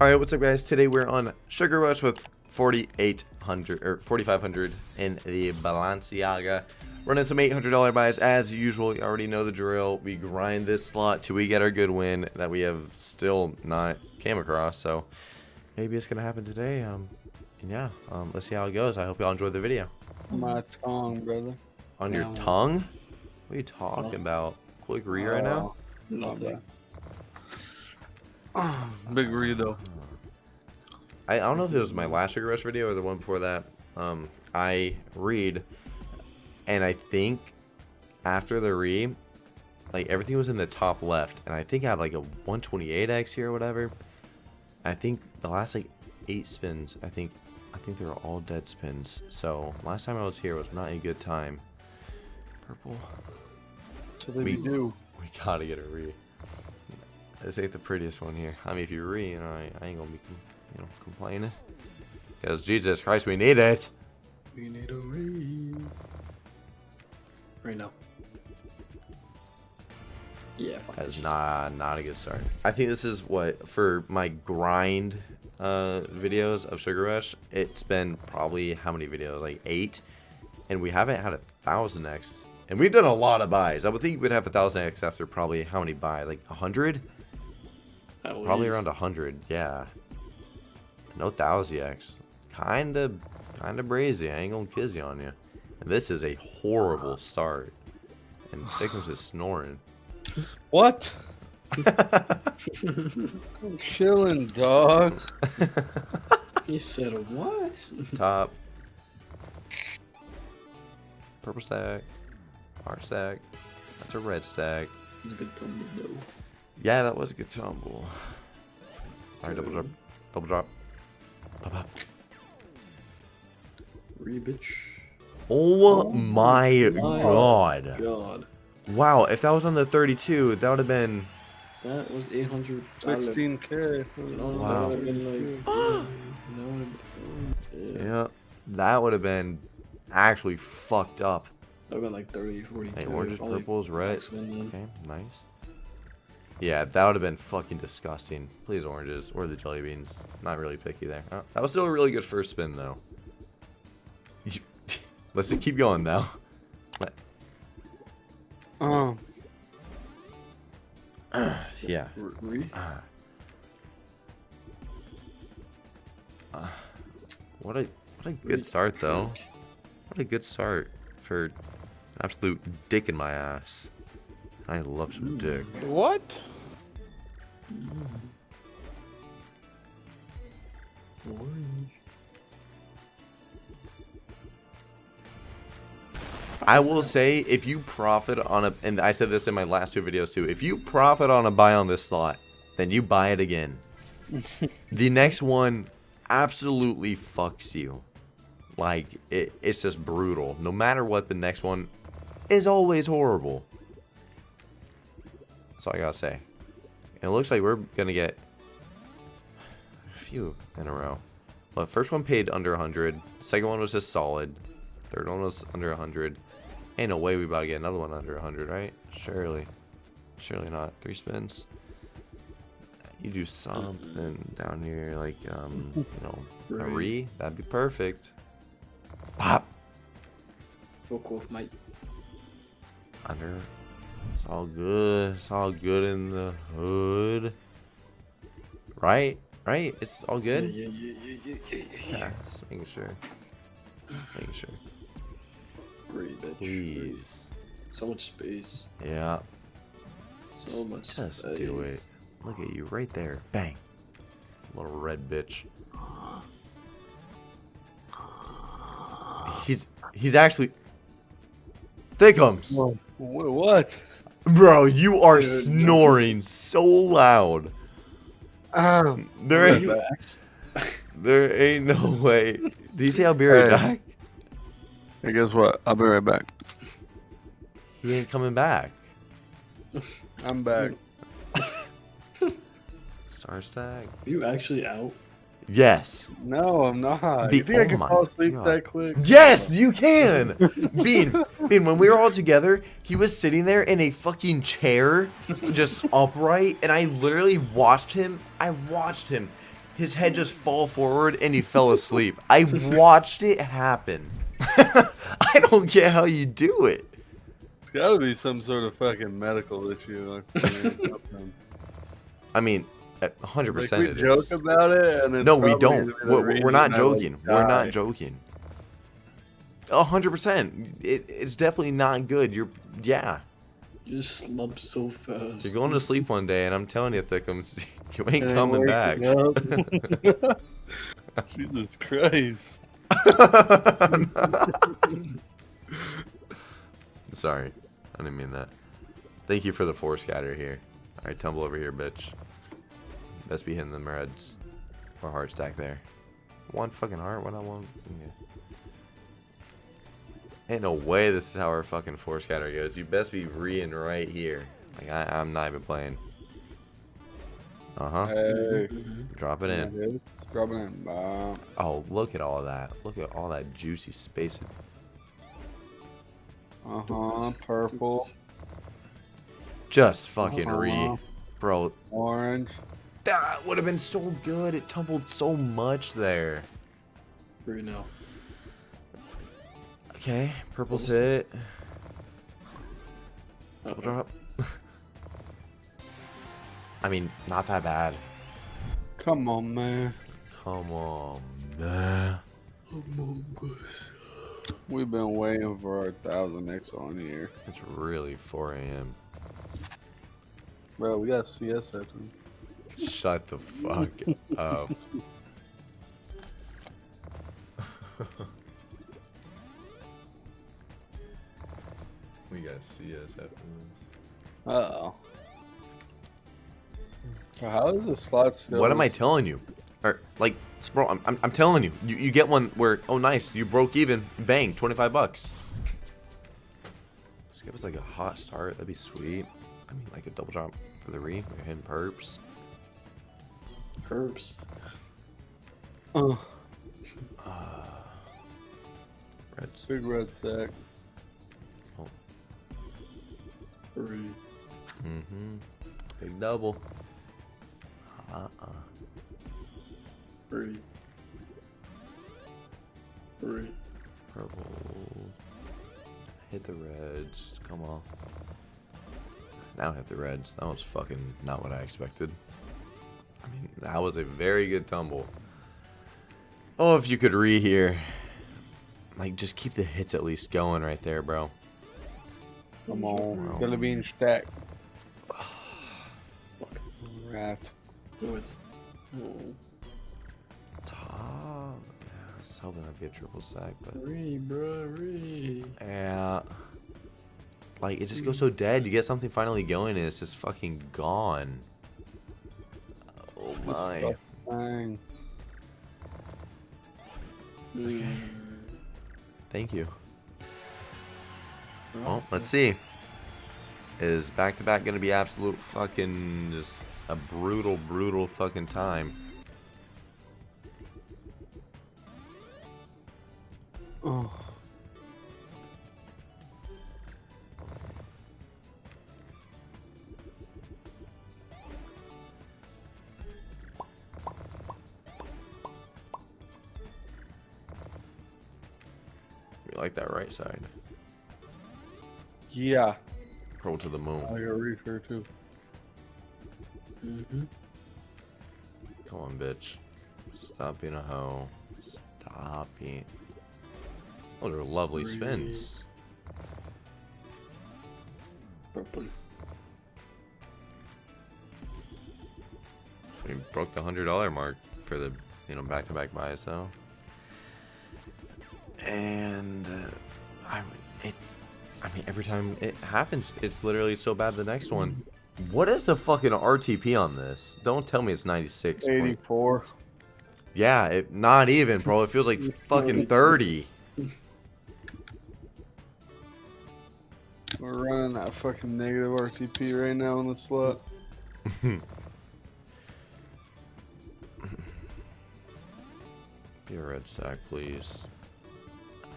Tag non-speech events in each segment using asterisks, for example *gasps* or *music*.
Alright, what's up guys? Today we're on Sugar Rush with 4800 or 4500 in the Balenciaga. Running some $800 buys as usual. You already know the drill. We grind this slot till we get our good win that we have still not came across. So maybe it's gonna happen today. Um, and yeah, um, let's see how it goes. I hope y'all enjoyed the video. My tongue, brother. On your tongue? What are you talking about? Quick read right now? Nothing. Big read though. I, I don't know if it was my last Sugar Rush video or the one before that. Um, I read, and I think after the read, like everything was in the top left, and I think I had like a 128x here or whatever. I think the last like eight spins, I think, I think they were all dead spins. So last time I was here was not a good time. Purple. So they We- do. *laughs* We gotta get a re. This ain't the prettiest one here. I mean, if you re, you know, I, I ain't gonna be, you know, complaining. Because Jesus Christ, we need it. We need a read. Right now. Yeah, That is not not a good start. I think this is what for my grind uh, videos of Sugar Rush. It's been probably how many videos? Like eight, and we haven't had a thousand X. And we've done a lot of buys. I would think we'd have a thousand X after probably how many buys? Like a hundred? At Probably least. around a hundred, yeah. No thousand X. Kinda, kinda brazy. I ain't gonna kiss you on you. And this is a horrible start. And Thickums is snoring. What? *laughs* I'm chilling, dog. He said what? Top. Purple stack. Our stack. That's a red stack. He's a good tumble though. Yeah, that was a good tumble. Alright, double drop. Double drop. Pop, pop. Re bitch. Oh, Oh my my god. God. Wow, if that was on the 32, that would have been. That was 800. 16k. Wow. that would have been like. *gasps* that would have been. Yeah. Yeah, that would have been actually fucked up. That would have been like 30, 40. Hey, oranges, purples, red. max win then. Okay, nice. Yeah, that would have been fucking disgusting. Please, oranges or the jelly beans. Not really picky there. Oh, that was still a really good first spin, though. *laughs* Let's just keep going now. Let- Um, *sighs* yeah. R- *sighs* Re? What a what a good start, though. What a good start for an absolute dick in my ass. I love some dick. what? I will say, if you profit on a, and I said this in my last two videos too, if you profit on a buy on this slot, then you buy it again. *laughs* the next one absolutely fucks you. Like, it, it's just brutal. No matter what, the next one is always horrible. That's all I gotta say. And it looks like we're gonna get a few in a row. Well, first one paid under 100. Second one was just solid. Third one was under 100. Ain't no way we about to get another one under 100, right? Surely. Surely not. Three spins. You do something down here, like, um, you know, *laughs* a Re. re. That'd be perfect. Pop! Fuck off, mate. Under. It's all good. It's all good in the hood. Right? Right? It's all good? Yeah, yeah, yeah, yeah, yeah, yeah, yeah. Yeah, just making sure. Making sure. Re, bitch. Please. So much space. Yeah. So much Just space. do it. Look at you right there. Bang. Little red bitch. He's he's actually Thickums. Wha- What? Bro, you are Dude, no. snoring so loud. Um, There ain't, *laughs* there ain't no way. Did you say I'll be right Hey. back? hey, guess what? I'll be right back. He ain't coming back. *laughs* I'm back. *laughs* Star stack? Are you actually out? Yes. No, I'm not. Be- you think I oh can my fall asleep God. that quick? Yes, you can. Bean, Bean, when we were all together, he was sitting there in a fucking chair, just *laughs* upright, and I literally watched him. I watched him. his head just fall forward and he fell asleep. I watched it happen. *laughs* I don't get how you do it. It's gotta be some sort of fucking medical issue. I *laughs* mean, at 100% like we joke is. about it, No, we don't. We're, we're not joking. We're not joking. A hundred percent. It, it's definitely not good. You're, yeah. You just slump so fast. You're going to sleep one day, and I'm telling you, Thickums, *laughs* you ain't And coming back. waking *laughs* up. *laughs* Jesus Christ. Sorry, I didn't mean that. Thank you for the four scatter here. All right, tumble over here, bitch. Best be hitting them reds. Or heart stack there. One fucking heart. What I want. Okay. Ain't no way this is how our fucking four scatter goes. You best be reing right here. Like I, I'm not even playing. Uh huh. Hey. Drop it in. It's dropping in. Bomb. Oh, look at all that. Look at all that juicy spacing. Uh huh. Purple. Just fucking Uh-huh. re. Bro, Orange. that would have been so good. It tumbled so much there. Right now. Okay, purple's oh, What hit. Uh-oh. Double drop. I mean, not that bad. Come on, man. Come on, man. We've been waiting for our thousand X on here. It's really 4 a.m. Bro, we got CS after. Shut the fuck *laughs* up. *laughs* *laughs* we got CS after this. Uh oh. So how is the slot still? What am I telling you? Or like, bro, I'm, I'm, I'm telling you, you, you get one where oh nice, you broke even, bang, 25 bucks. Just give us like a hot start, that'd be sweet. I mean, like a double drop for the re, we're hitting perps. Herbs. Uh, Reds. big red sack. Three. Mm-hmm. Big double. Uh-uh. Three. Three. Purple. Hit the reds. Come on. Now hit the reds. That was fucking not what I expected. I mean, that was a very good tumble. Oh, if you could re here. Like, just keep the hits at least going right there, bro. Come on. Wow. Gonna be in stack. Fuck. Wrapped. No, it's. Oh. Hmm. Top. I was hoping that'd be a triple stack, but. Three, bro. Three. Yeah. Like, it just goes so dead. You get something finally going, and it's just fucking gone. Oh my. Disgusting. Okay. Hmm. Thank you. Well, let's see. Is back to back gonna be absolute fucking just a brutal, brutal fucking time? Oh. We like that right side. Yeah. Roll to the moon. I got reefer too. Mm-hmm. Come on, bitch. Stop being a hoe. Stop being. Those are lovely spins. Purple. We broke the hundred dollar mark for the you know back to back buys though. And uh, I it I mean every time it happens, it's literally so bad. The next one. What is the fucking RTP on this? Don't tell me it's 96. point- 84. Yeah, it, not even, bro. It feels like fucking 30. We're running that fucking negative RTP right now in the slot. *laughs* Be a red stack, please.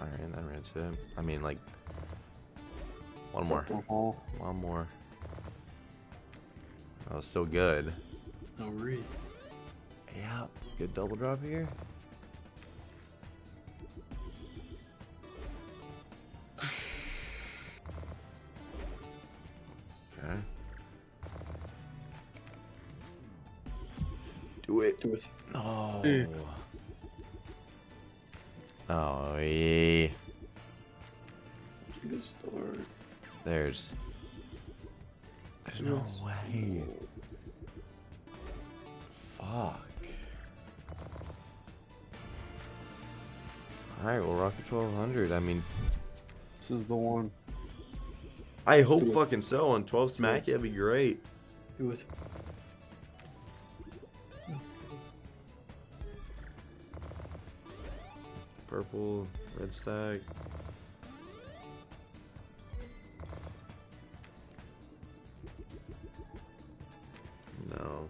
Alright, that red's it. I mean, like, one more. Uh-huh. One more. That was so good. No re. Yeah, good double drop here. Okay. Do it. Do it. Oh. Oh, yeah. Good start. There's. There's no Yes. way. Fuck. Alright, well, Rocket 1200. I mean, This is the one. I hope Do it. fucking so. On 12 smack, that'd be great. Do it. Purple, red stack. No.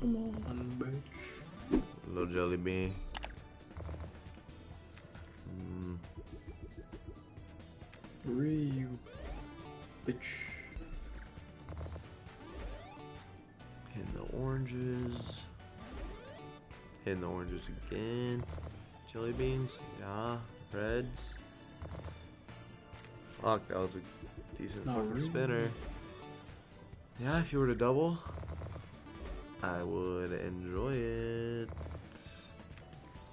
Come on, bitch. Little jelly bean. Mm, Hurry, you bitch. hitting the oranges. Hitting the oranges again. Jelly beans. Yeah. Reds. Fuck, that was a decent Not fucking really. spinner. Yeah, if you were to double, I would enjoy it.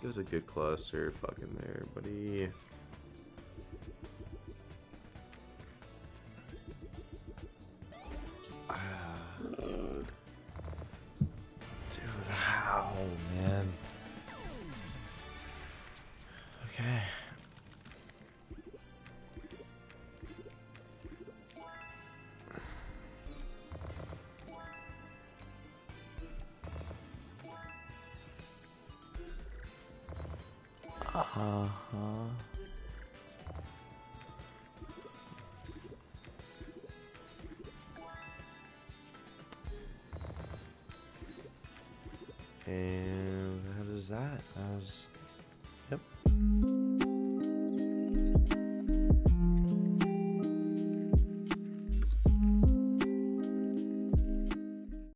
It was a good cluster fucking there, buddy. Uh-huh. And how does that?